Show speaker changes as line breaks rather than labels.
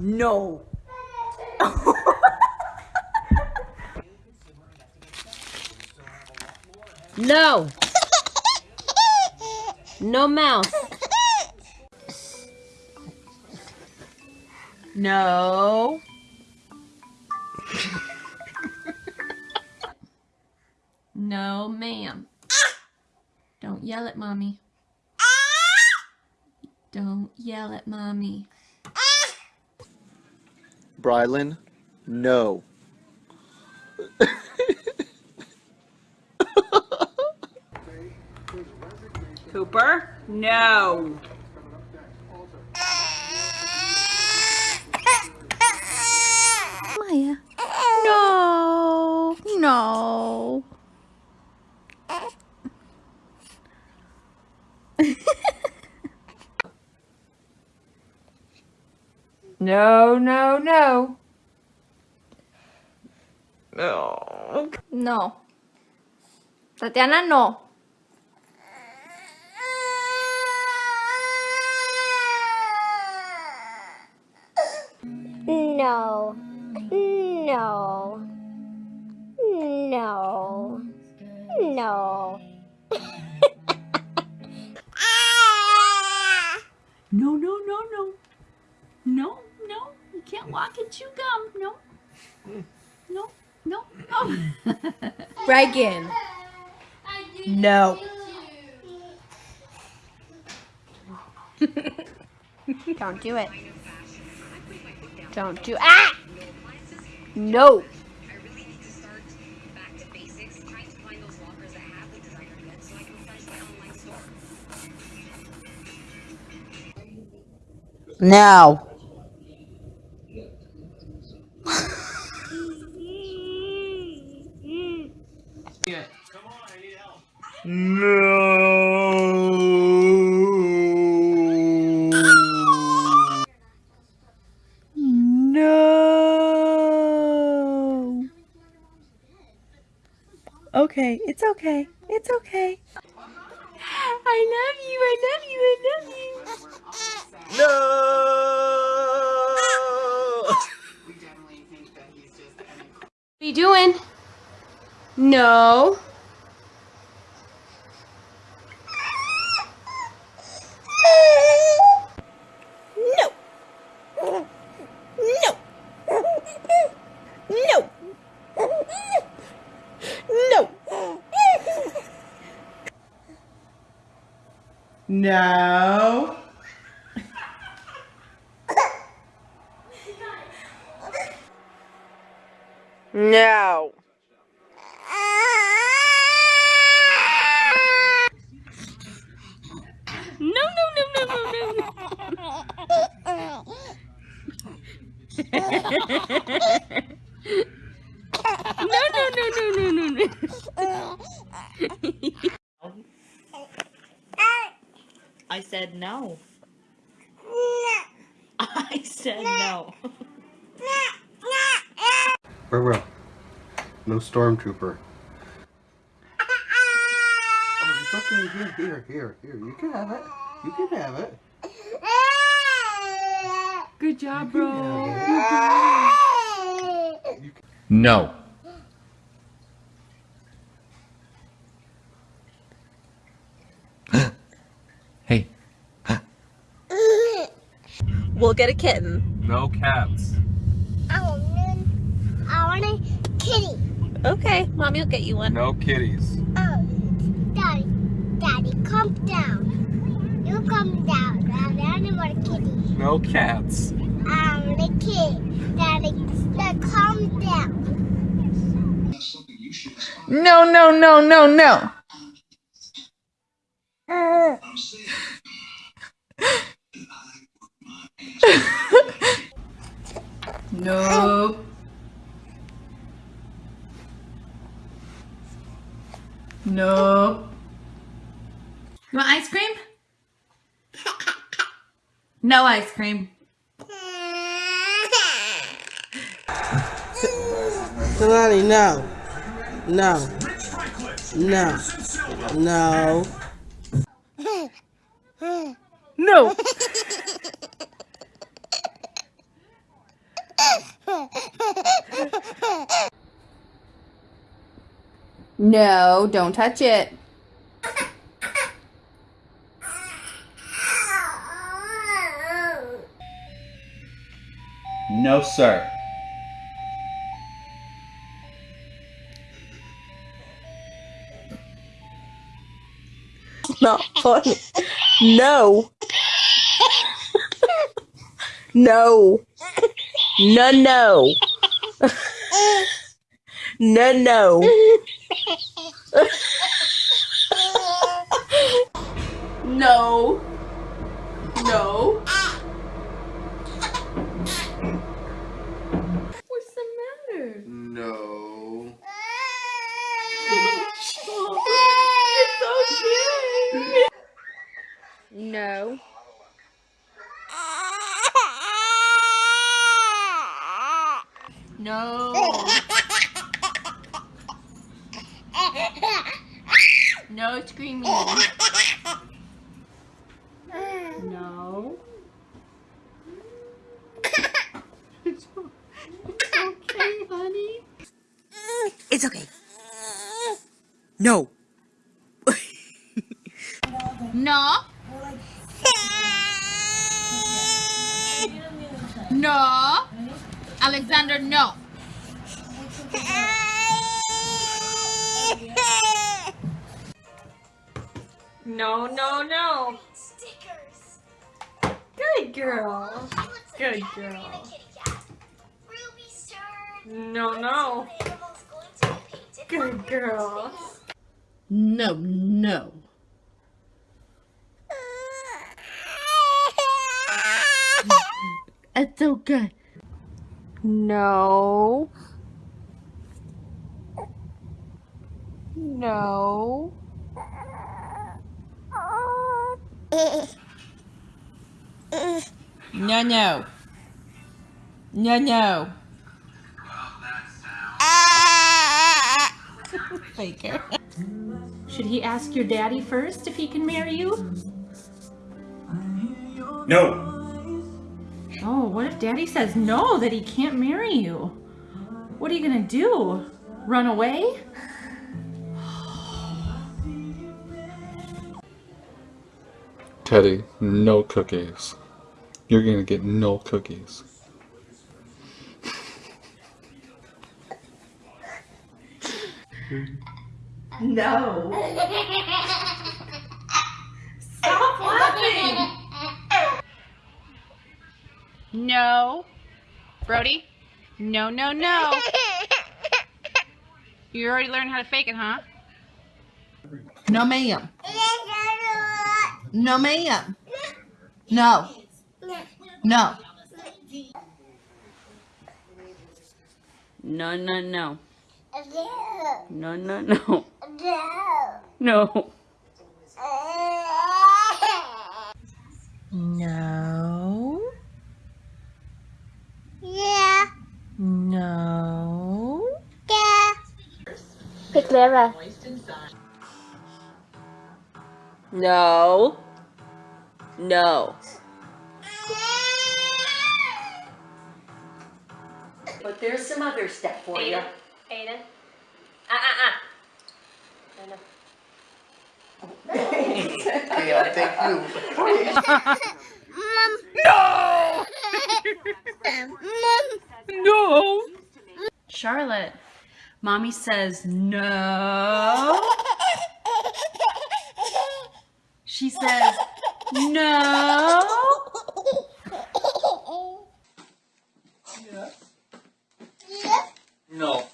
No.
No. No mouse.
No.
No, ma'am. Don't yell at mommy. Don't yell at mommy.
Brylan, no.
Cooper? No.
Maya. No. No.
No, no, no. No.
No. Tatiana, no.
No. No. No. No.
No, no, no, no. No, no. You can't walk and chew gum. No. No, no. Oh.
Reagan.
No.
Don't do it. Don't do Ah! No.
No. No. Okay, it's okay. It's okay. I love you. I love you. I love you.
No!
What are you doing? No.
No. No. No. No.
No. No.
No, no, no, no, no, no. No, no, no, no, no, no, no.
I said no. I said no.
Bro, no stormtrooper. Oh, it's okay. Here, here, here, here. You can have it. You can have it.
Good job, bro.
can have it.
No. hey.
We'll get a kitten.
No cats.
Oh, I want, I want a kitty.
Okay, mommy will get you one.
No kitties.
Oh, Daddy, Daddy, calm down. You calm down. Daddy, I don't want kitty.
No cats.
I want a kid. Daddy, Daddy, calm down.
No, no, no, no, no. Nope. Nope. You want ice cream? No ice cream.
Kalani, no. No. No. No.
No. No, don't touch it.
No, sir.
Not funny. No. no. No, no. no, no.
No. No. What's the matter?
No.
it's okay.
No.
No. No screaming. No. It's okay, honey.
It's okay. No.
No. Alexander, no.
No, no, no. Good girl. Good girl. No, no. Good girl.
No, no. It's okay.
No. No.
No, no. No, no. Faker. Should he ask your daddy first if he can marry you?
No.
Oh, what if daddy says no, that he can't marry you? What are you gonna do? Run away?
Teddy, no cookies. You're gonna get no cookies.
No. Stop laughing!
No. Brody? No, no, no. You already learned how to fake it, huh?
No, ma'am. No, ma'am. No. No.
No, no, no. No, no, no. No.
No. Uh.
Yeah.
No.
Yeah.
Pick Clara. No. No.
But there's some other stuff for you.
Aiden. Ah, ah, ah.
Okay, I'll take you.
No.
Charlotte, mommy says no. She says no.
No.